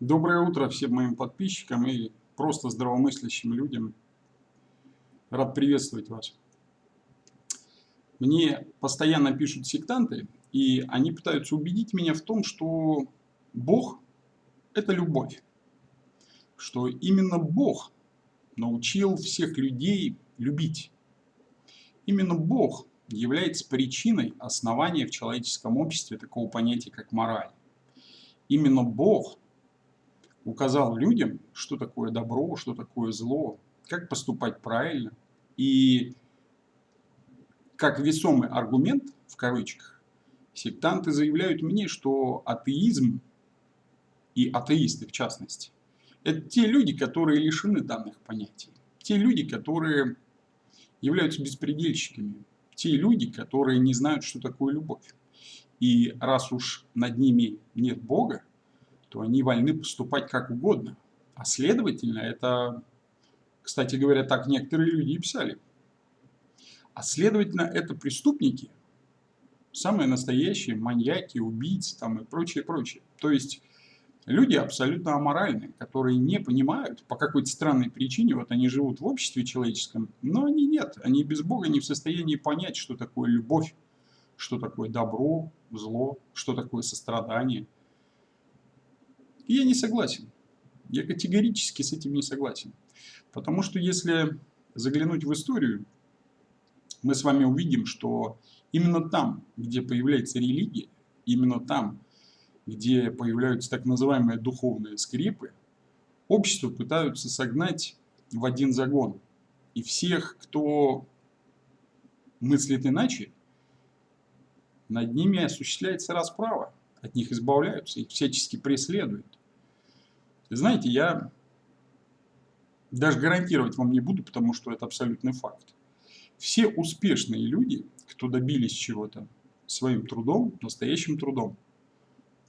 Доброе утро всем моим подписчикам и просто здравомыслящим людям. Рад приветствовать вас. Мне постоянно пишут сектанты, и они пытаются убедить меня в том, что Бог – это любовь. Что именно Бог научил всех людей любить. Именно Бог является причиной основания в человеческом обществе такого понятия, как мораль. Именно Бог – указал людям, что такое добро, что такое зло, как поступать правильно. И как весомый аргумент, в кавычках, сектанты заявляют мне, что атеизм и атеисты в частности, это те люди, которые лишены данных понятий. Те люди, которые являются беспредельщиками. Те люди, которые не знают, что такое любовь. И раз уж над ними нет Бога, то они вольны поступать как угодно. А следовательно, это, кстати говоря, так некоторые люди и писали. А следовательно, это преступники, самые настоящие маньяки, убийцы там и прочее, прочее. То есть люди абсолютно аморальные, которые не понимают по какой-то странной причине, вот они живут в обществе человеческом, но они нет, они без Бога не в состоянии понять, что такое любовь, что такое добро, зло, что такое сострадание – и я не согласен. Я категорически с этим не согласен. Потому что если заглянуть в историю, мы с вами увидим, что именно там, где появляется религия, именно там, где появляются так называемые духовные скрепы, общество пытаются согнать в один загон. И всех, кто мыслит иначе, над ними осуществляется расправа, от них избавляются, их всячески преследуют. Знаете, я даже гарантировать вам не буду, потому что это абсолютный факт. Все успешные люди, кто добились чего-то своим трудом, настоящим трудом,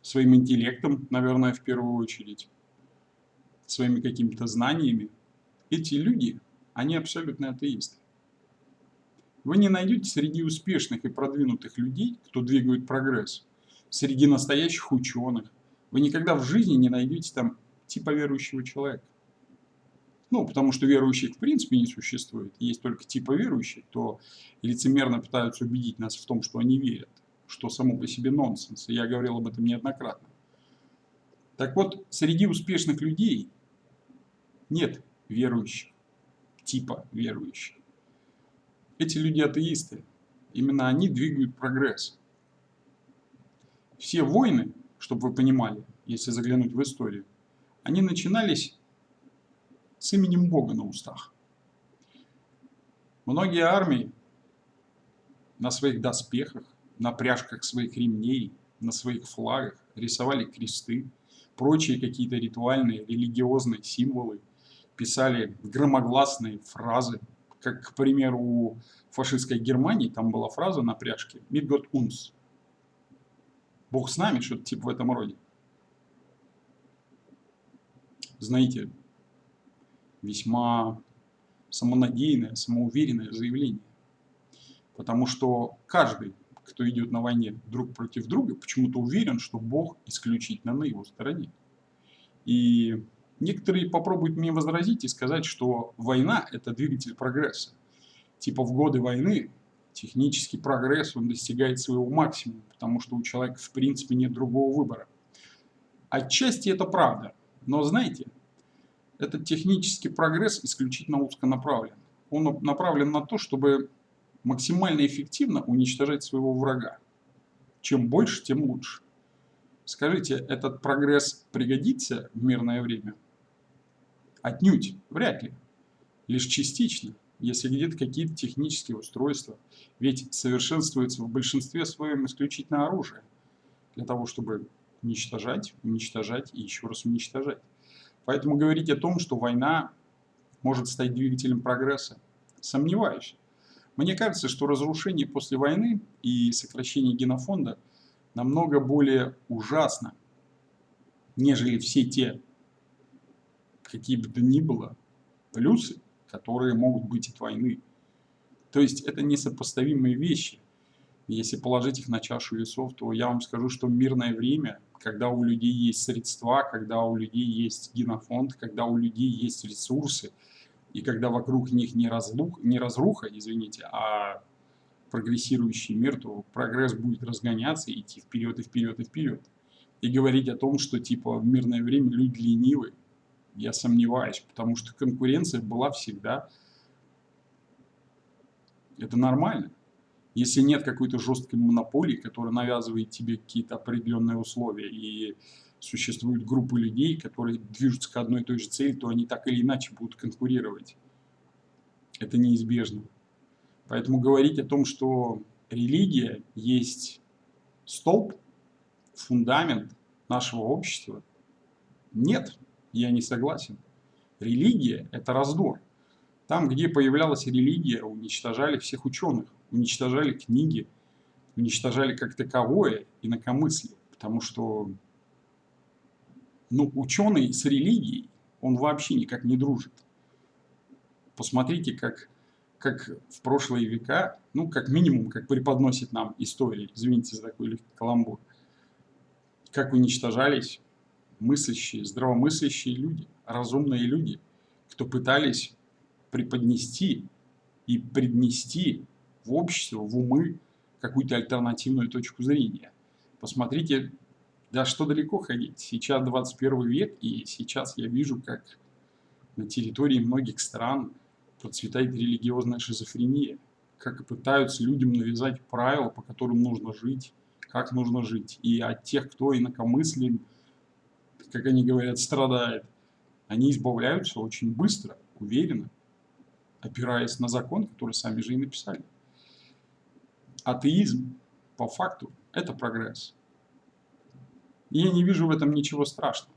своим интеллектом, наверное, в первую очередь, своими какими-то знаниями, эти люди, они абсолютно атеисты. Вы не найдете среди успешных и продвинутых людей, кто двигает прогресс, среди настоящих ученых. Вы никогда в жизни не найдете там типа верующего человека. Ну, потому что верующих в принципе не существует. Есть только типа верующих, кто лицемерно пытаются убедить нас в том, что они верят, что само по себе нонсенс. Я говорил об этом неоднократно. Так вот, среди успешных людей нет верующих, типа верующих. Эти люди атеисты. Именно они двигают прогресс. Все войны, чтобы вы понимали, если заглянуть в историю, они начинались с именем Бога на устах. Многие армии на своих доспехах, на пряжках своих ремней, на своих флагах рисовали кресты, прочие какие-то ритуальные, религиозные символы, писали громогласные фразы, как, к примеру, у фашистской Германии там была фраза на пряжке «Mit Gott uns» – «Бог с нами», что-то типа в этом роде знаете, весьма самонадеянное, самоуверенное заявление. Потому что каждый, кто идет на войне друг против друга, почему-то уверен, что Бог исключительно на его стороне. И некоторые попробуют мне возразить и сказать, что война – это двигатель прогресса. Типа в годы войны технический прогресс, он достигает своего максимума, потому что у человека в принципе нет другого выбора. Отчасти это правда, но знаете, этот технический прогресс исключительно узконаправлен. Он направлен на то, чтобы максимально эффективно уничтожать своего врага. Чем больше, тем лучше. Скажите, этот прогресс пригодится в мирное время? Отнюдь, вряд ли. Лишь частично, если где-то какие-то технические устройства. Ведь совершенствуется в большинстве своем исключительно оружие. Для того, чтобы уничтожать, уничтожать и еще раз уничтожать. Поэтому говорить о том, что война может стать двигателем прогресса, сомневаюсь. Мне кажется, что разрушение после войны и сокращение генофонда намного более ужасно, нежели все те, какие бы то ни было, плюсы, которые могут быть от войны. То есть это несопоставимые вещи. Если положить их на чашу весов, то я вам скажу, что мирное время когда у людей есть средства, когда у людей есть генофонд, когда у людей есть ресурсы, и когда вокруг них не, разлух, не разруха, извините, а прогрессирующий мир, то прогресс будет разгоняться, идти вперед и вперед и вперед. И говорить о том, что типа в мирное время люди ленивы, я сомневаюсь, потому что конкуренция была всегда. Это нормально. Если нет какой-то жесткой монополии, которая навязывает тебе какие-то определенные условия, и существуют группы людей, которые движутся к одной и той же цели, то они так или иначе будут конкурировать. Это неизбежно. Поэтому говорить о том, что религия есть столб, фундамент нашего общества, нет, я не согласен. Религия – это раздор. Там, где появлялась религия, уничтожали всех ученых, уничтожали книги, уничтожали как таковое инакомыслие. Потому что ну, ученый с религией, он вообще никак не дружит. Посмотрите, как, как в прошлые века, ну, как минимум, как преподносит нам история, извините за такой легкий каламбур, как уничтожались мыслящие, здравомыслящие люди, разумные люди, кто пытались преподнести и преднести в общество, в умы какую-то альтернативную точку зрения. Посмотрите, да что далеко ходить. Сейчас 21 век, и сейчас я вижу, как на территории многих стран процветает религиозная шизофрения, как пытаются людям навязать правила, по которым нужно жить, как нужно жить. И от тех, кто инакомыслен, как они говорят, страдает, они избавляются очень быстро, уверенно, опираясь на закон, который сами же и написали. Атеизм, по факту, это прогресс. И я не вижу в этом ничего страшного.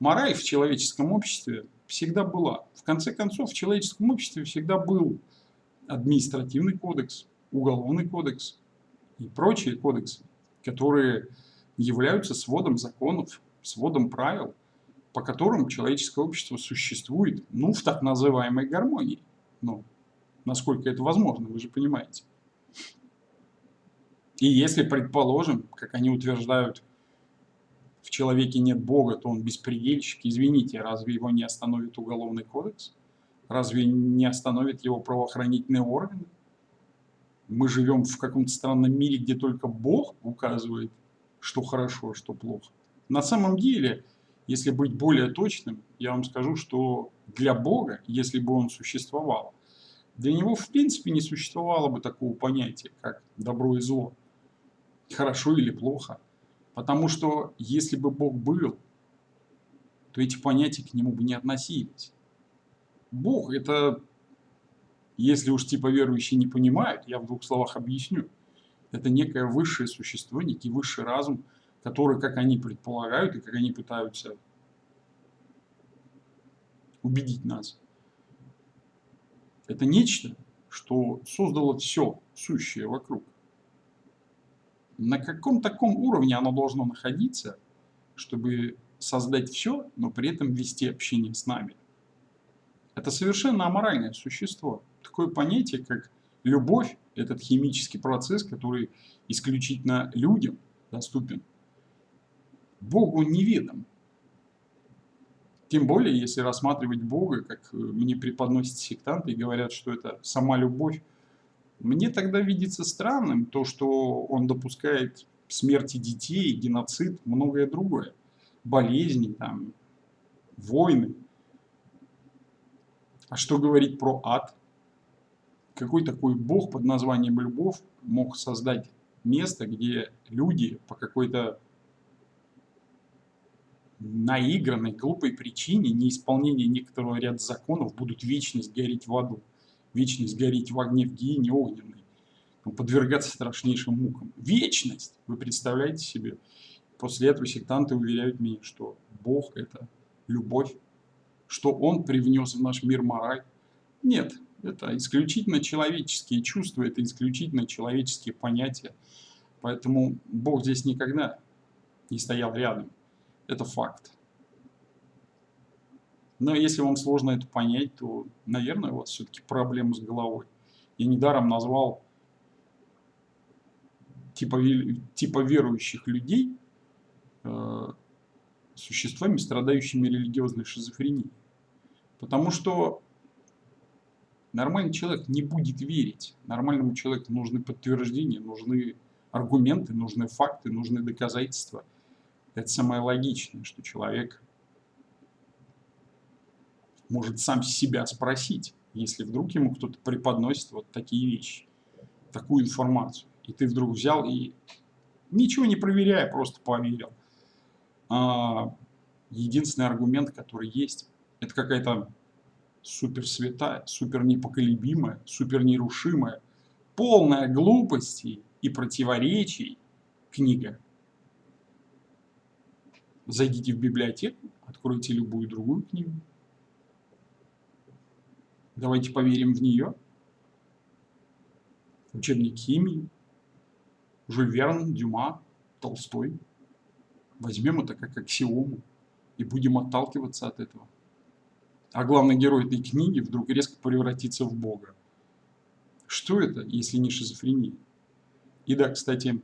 Мораль в человеческом обществе всегда была. В конце концов, в человеческом обществе всегда был административный кодекс, уголовный кодекс и прочие кодексы, которые являются сводом законов, сводом правил, по которым человеческое общество существует, ну, в так называемой гармонии. Ну, насколько это возможно, вы же понимаете. И если, предположим, как они утверждают, в человеке нет Бога, то он беспредельщик, извините, разве его не остановит Уголовный кодекс? Разве не остановит его правоохранительные органы? Мы живем в каком-то странном мире, где только Бог указывает, что хорошо, а что плохо. На самом деле, если быть более точным, я вам скажу, что для Бога, если бы он существовал, для него в принципе не существовало бы такого понятия, как добро и зло, хорошо или плохо. Потому что если бы Бог был, то эти понятия к нему бы не относились. Бог это, если уж типа верующие не понимают, я в двух словах объясню. Это некое высшее существо, некий высший разум, который, как они предполагают и как они пытаются убедить нас, это нечто, что создало все сущее вокруг на каком таком уровне оно должно находиться, чтобы создать все, но при этом вести общение с нами. Это совершенно аморальное существо. Такое понятие, как любовь, этот химический процесс, который исключительно людям доступен, Богу неведом. Тем более, если рассматривать Бога, как мне преподносят сектанты и говорят, что это сама любовь, мне тогда видится странным то, что он допускает смерти детей, геноцид, многое другое. Болезни, там, войны. А что говорить про ад? Какой такой бог под названием любовь мог создать место, где люди по какой-то наигранной, глупой причине неисполнения некоторого ряда законов будут вечность гореть в аду? Вечность гореть в огне в гиене огненной, подвергаться страшнейшим мукам. Вечность! Вы представляете себе? После этого сектанты уверяют меня, что Бог – это любовь, что Он привнес в наш мир мораль. Нет, это исключительно человеческие чувства, это исключительно человеческие понятия. Поэтому Бог здесь никогда не стоял рядом. Это факт. Но если вам сложно это понять, то, наверное, у вас все-таки проблемы с головой. Я недаром назвал типа, типа верующих людей, э, существами, страдающими религиозной шизофренией. Потому что нормальный человек не будет верить. Нормальному человеку нужны подтверждения, нужны аргументы, нужны факты, нужны доказательства. Это самое логичное, что человек может сам себя спросить, если вдруг ему кто-то преподносит вот такие вещи, такую информацию. И ты вдруг взял и, ничего не проверяя, просто поверил. А, единственный аргумент, который есть, это какая-то супер святая, супер непоколебимая, супер нерушимая, полная глупостей и противоречий книга. Зайдите в библиотеку, откройте любую другую книгу. Давайте поверим в нее. Учебник химии, Жюль Верн, Дюма, Толстой. Возьмем это как аксиому и будем отталкиваться от этого а главный герой этой книги вдруг резко превратится в Бога. Что это, если не шизофрения? И да, кстати,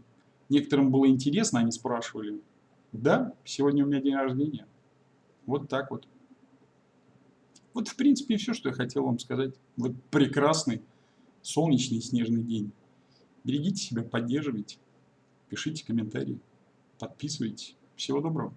некоторым было интересно, они спрашивали, да, сегодня у меня день рождения. Вот так вот. Вот, в принципе, все, что я хотел вам сказать. Вот прекрасный, солнечный, снежный день. Берегите себя, поддерживайте, пишите комментарии, подписывайтесь. Всего доброго.